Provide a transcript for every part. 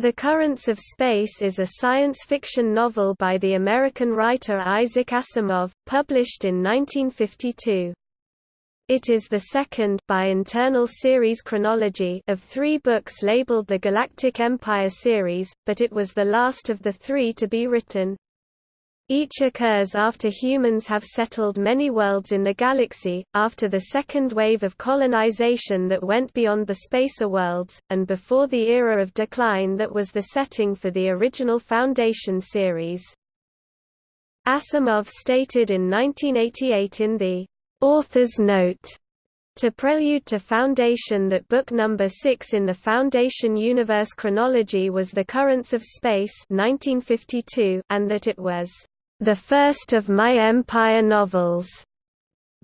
The Currents of Space is a science fiction novel by the American writer Isaac Asimov, published in 1952. It is the second by internal series chronology of three books labeled the Galactic Empire series, but it was the last of the three to be written. Each occurs after humans have settled many worlds in the galaxy, after the second wave of colonization that went beyond the spacer worlds, and before the era of decline that was the setting for the original Foundation series. Asimov stated in 1988 in the author's note to Prelude to Foundation that book number 6 in the Foundation universe chronology was The Currents of Space 1952 and that it was the first of my Empire novels.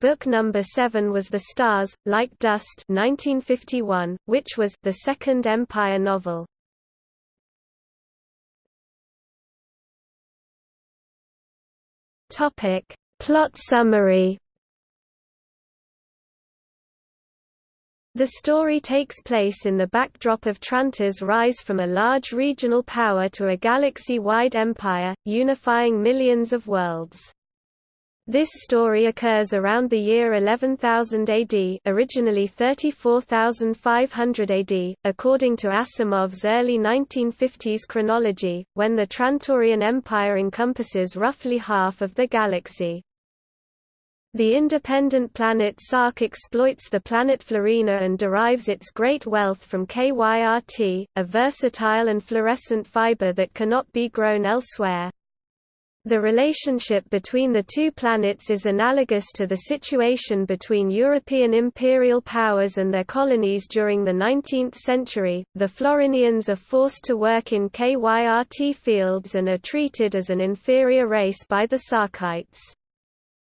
Book number 7 was The Stars, Like Dust 1951, which was the second Empire novel. Plot summary The story takes place in the backdrop of Trantor's rise from a large regional power to a galaxy-wide empire, unifying millions of worlds. This story occurs around the year 11,000 AD originally 34,500 AD, according to Asimov's early 1950s chronology, when the Trantorian Empire encompasses roughly half of the galaxy. The independent planet Sark exploits the planet Florina and derives its great wealth from KYRT, a versatile and fluorescent fiber that cannot be grown elsewhere. The relationship between the two planets is analogous to the situation between European imperial powers and their colonies during the 19th century. The Florinians are forced to work in KYRT fields and are treated as an inferior race by the Sarkites.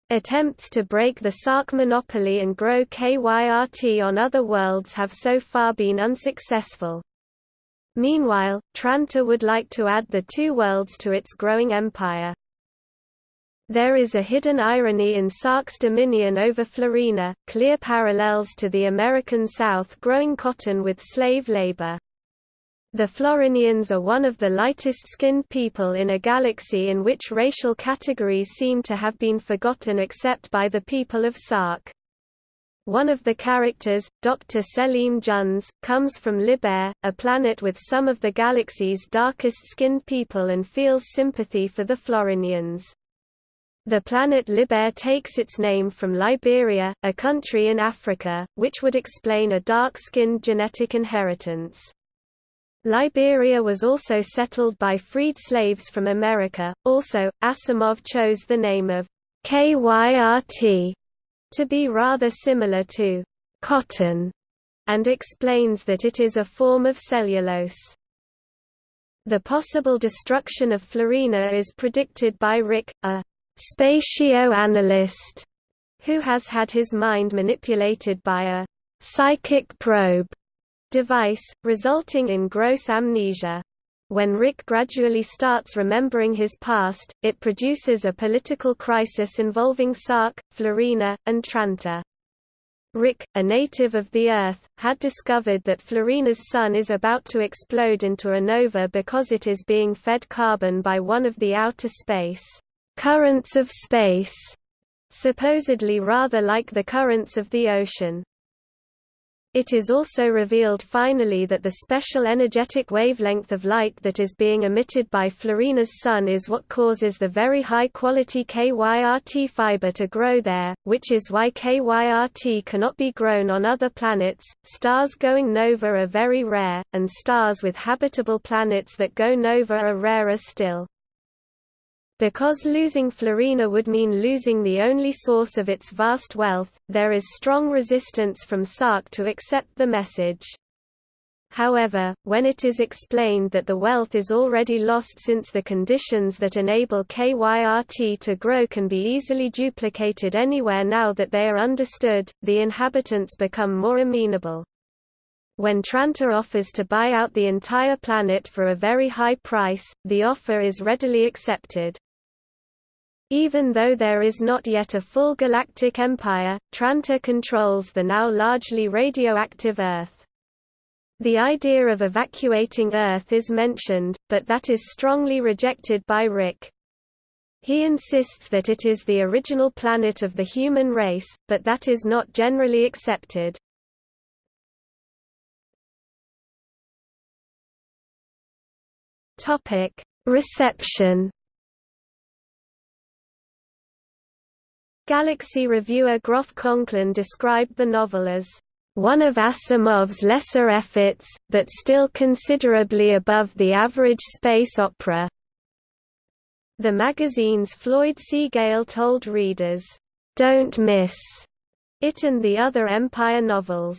Attempts to break the Sark monopoly and grow KYRT on other worlds have so far been unsuccessful. Meanwhile, Trantor would like to add the two worlds to its growing empire. There is a hidden irony in Sark's dominion over Florina, clear parallels to the American South growing cotton with slave labor. The Florinians are one of the lightest-skinned people in a galaxy in which racial categories seem to have been forgotten except by the people of Sark. One of the characters, Dr. Selim Junz, comes from Liber, a planet with some of the galaxy's darkest-skinned people and feels sympathy for the Florinians. The planet Liber takes its name from Liberia, a country in Africa, which would explain a dark-skinned genetic inheritance. Liberia was also settled by freed slaves from America. Also, Asimov chose the name of KYRT to be rather similar to cotton and explains that it is a form of cellulose. The possible destruction of Florina is predicted by Rick, a spatio-analyst, who has had his mind manipulated by a psychic probe device, resulting in gross amnesia. When Rick gradually starts remembering his past, it produces a political crisis involving Sark, Florina, and Trantor. Rick, a native of the Earth, had discovered that Florina's sun is about to explode into a nova because it is being fed carbon by one of the outer space currents of space, supposedly rather like the currents of the ocean. It is also revealed finally that the special energetic wavelength of light that is being emitted by Florina's sun is what causes the very high-quality KYRT fiber to grow there, which is why KYRT cannot be grown on other planets. Stars going nova are very rare, and stars with habitable planets that go nova are rarer still. Because losing Florina would mean losing the only source of its vast wealth, there is strong resistance from Sark to accept the message. However, when it is explained that the wealth is already lost since the conditions that enable KYRT to grow can be easily duplicated anywhere now that they are understood, the inhabitants become more amenable. When Trantor offers to buy out the entire planet for a very high price, the offer is readily accepted. Even though there is not yet a full galactic empire, Trantor controls the now largely radioactive Earth. The idea of evacuating Earth is mentioned, but that is strongly rejected by Rick. He insists that it is the original planet of the human race, but that is not generally accepted. Reception. Galaxy reviewer Groff Conklin described the novel as one of Asimov's lesser efforts, but still considerably above the average space opera. The magazine's Floyd C. Gale told readers, "Don't miss it and the other Empire novels.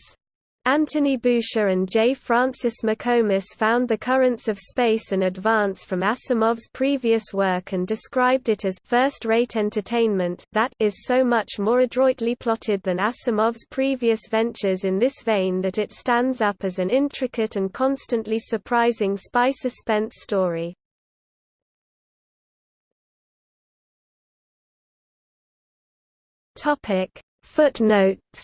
Anthony Boucher and J. Francis McComas found the currents of space an advance from Asimov's previous work and described it as first-rate entertainment that is so much more adroitly plotted than Asimov's previous ventures in this vein that it stands up as an intricate and constantly surprising spy suspense story. Footnotes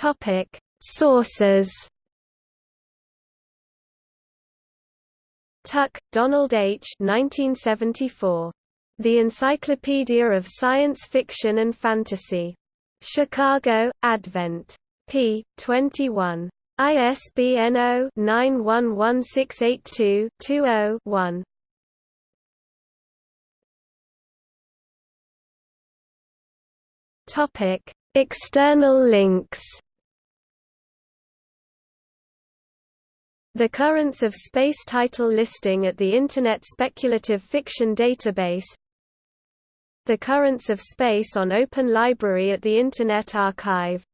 Topic: Sources. Tuck, Donald H. 1974. The Encyclopedia of Science Fiction and Fantasy. Chicago, Advent. p. 21. ISBN 0-911682-20-1. Topic: External links The Currents of Space title listing at the Internet Speculative Fiction Database. The Currents of Space on Open Library at the Internet Archive